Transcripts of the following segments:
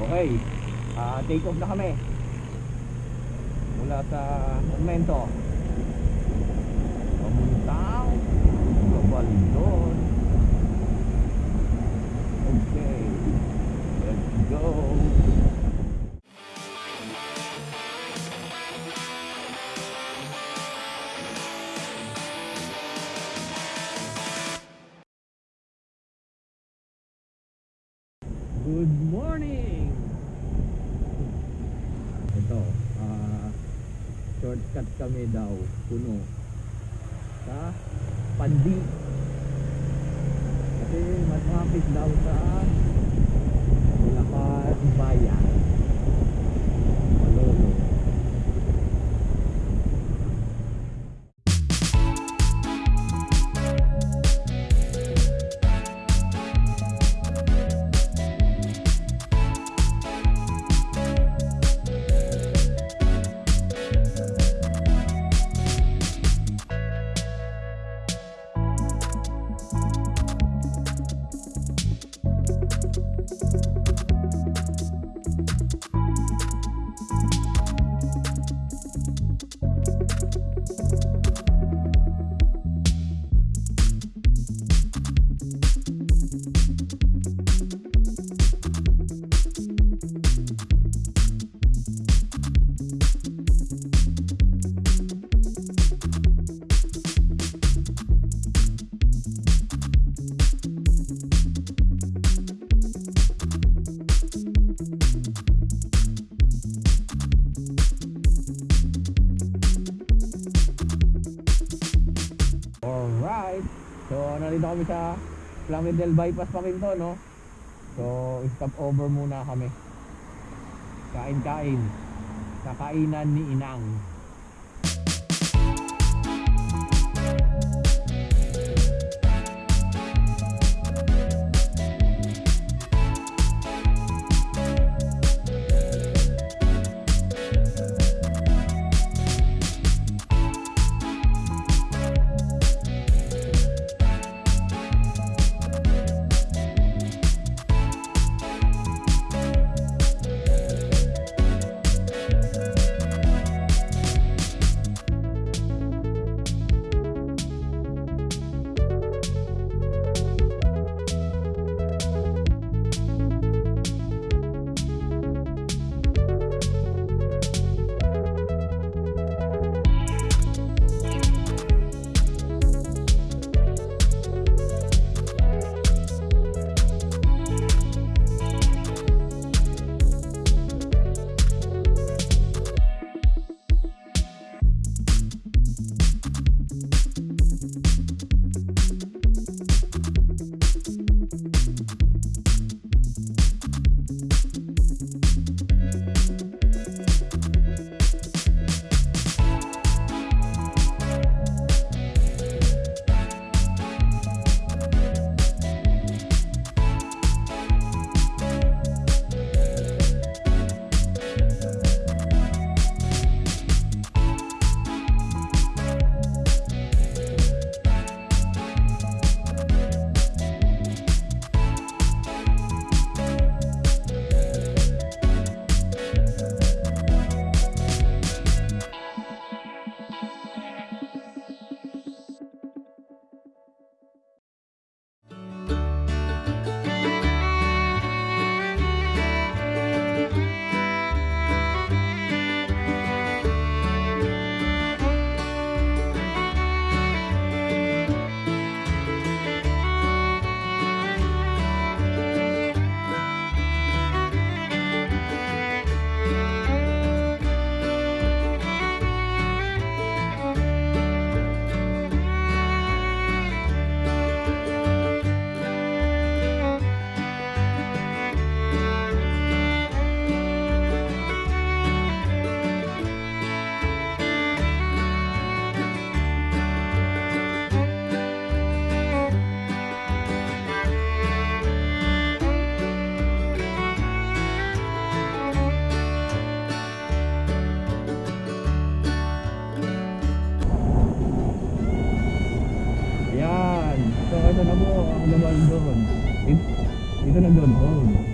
Okay. Ah, take off na kami. Mula sa Monumento. Pamuntang Kabaldon. Okay. Let's go. Good morning! Ito, ah shortcut kami daw, puno. Sa Pandi. Kasi mas mapit daw sa Bulacan Bayan. So, nandito kami sa Flamidel Bypass pa rin to, no? So, stop over muna kami. Kain-kain. Kakainan ni Inang. Doon. Dito, dito na doon.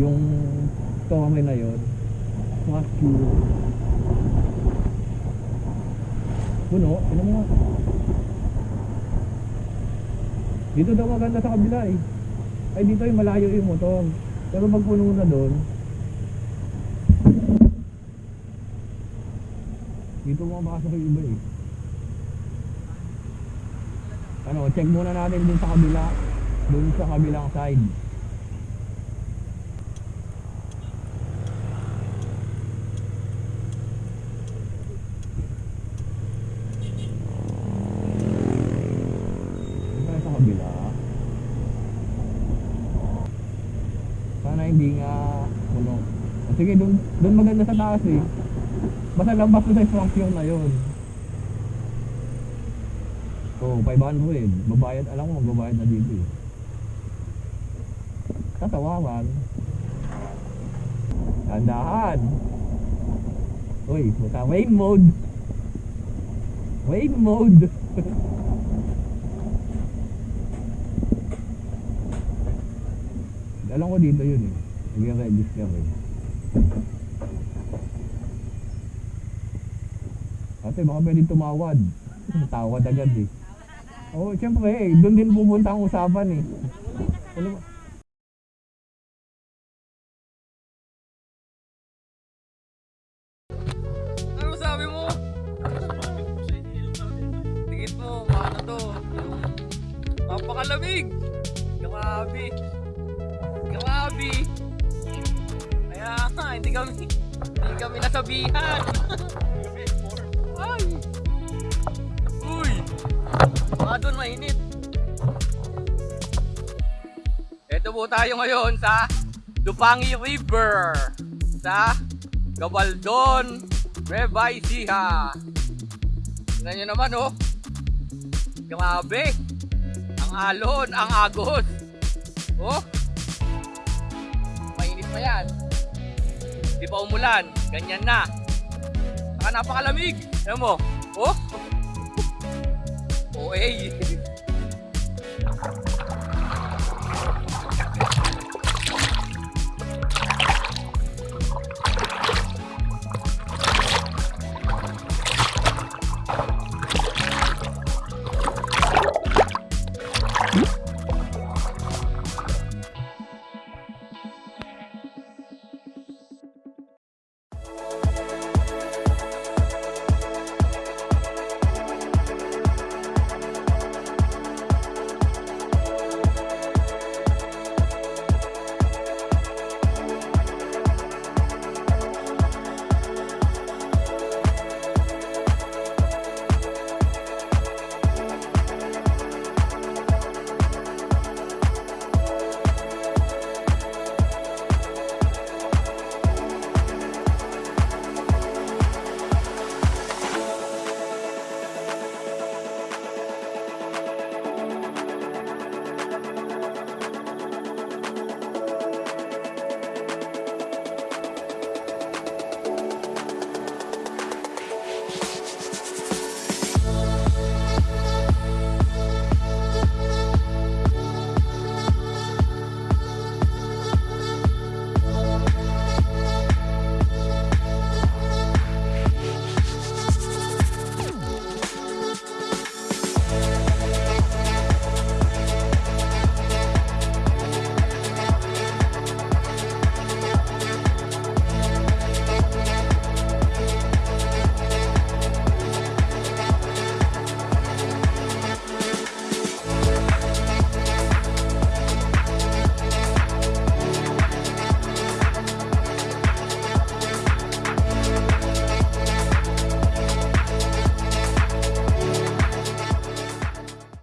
Yung tome na yon. Mga cute. Puno, ano mo. Dito daw maganda sa kabila eh. Ay dito ay malayo yung motor. Pero pag puno na doon, dito mo makasok yung iba eh. Ano, check muna natin dun sa kabila. Dun sa kabilang side. Sige, dun, dun maganda sa taas eh. Basta lambas mo sa structure na yun. So, 500. Babayad, alam ko magbabayad na dito eh. Tatawaran. Tandahan. Uy, puta, wave mode. Wave mode. Alam ko dito yun eh. Nag-register eh. Ate, baka pwedeng tumawad. Tawad agad eh. Oo, oh, syempre eh. Doon din pupunta ang usapan eh. Ay! Uy! Baka doon mainit. Ito po tayo ngayon sa Dupangi River sa Gabaldon, Nueva Ecija. Tingnan nyo naman oh. Grabe. Ang alon, ang agos. Oh. Mainit pa yan. Di pa umulan. Ganyan na. Saka napakalamig. Alam mo? Oh. Oh, eh.